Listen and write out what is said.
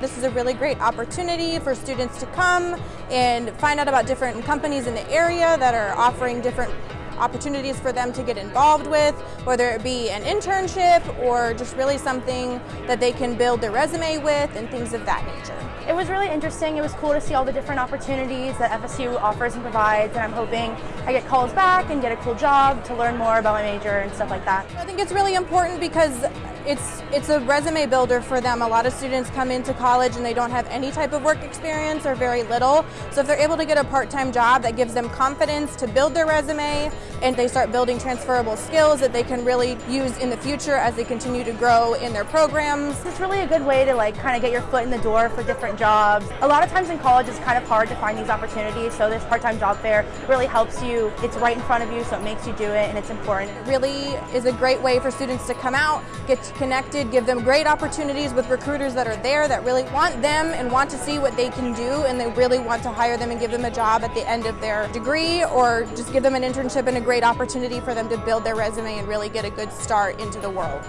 this is a really great opportunity for students to come and find out about different companies in the area that are offering different opportunities for them to get involved with, whether it be an internship or just really something that they can build their resume with and things of that nature. It was really interesting. It was cool to see all the different opportunities that FSU offers and provides, and I'm hoping I get calls back and get a cool job to learn more about my major and stuff like that. I think it's really important because it's it's a resume builder for them. A lot of students come into college and they don't have any type of work experience or very little. So if they're able to get a part-time job that gives them confidence to build their resume and they start building transferable skills that they can really use in the future as they continue to grow in their programs. It's really a good way to like kind of get your foot in the door for different jobs. A lot of times in college it's kind of hard to find these opportunities, so this part-time job fair really helps you. It's right in front of you, so it makes you do it and it's important. It really is a great way for students to come out, get connected, give them great opportunities with recruiters that are there that really want them and want to see what they can do and they really want to hire them and give them a job at the end of their degree or just give them an internship and a great opportunity for them to build their resume and really get a good start into the world.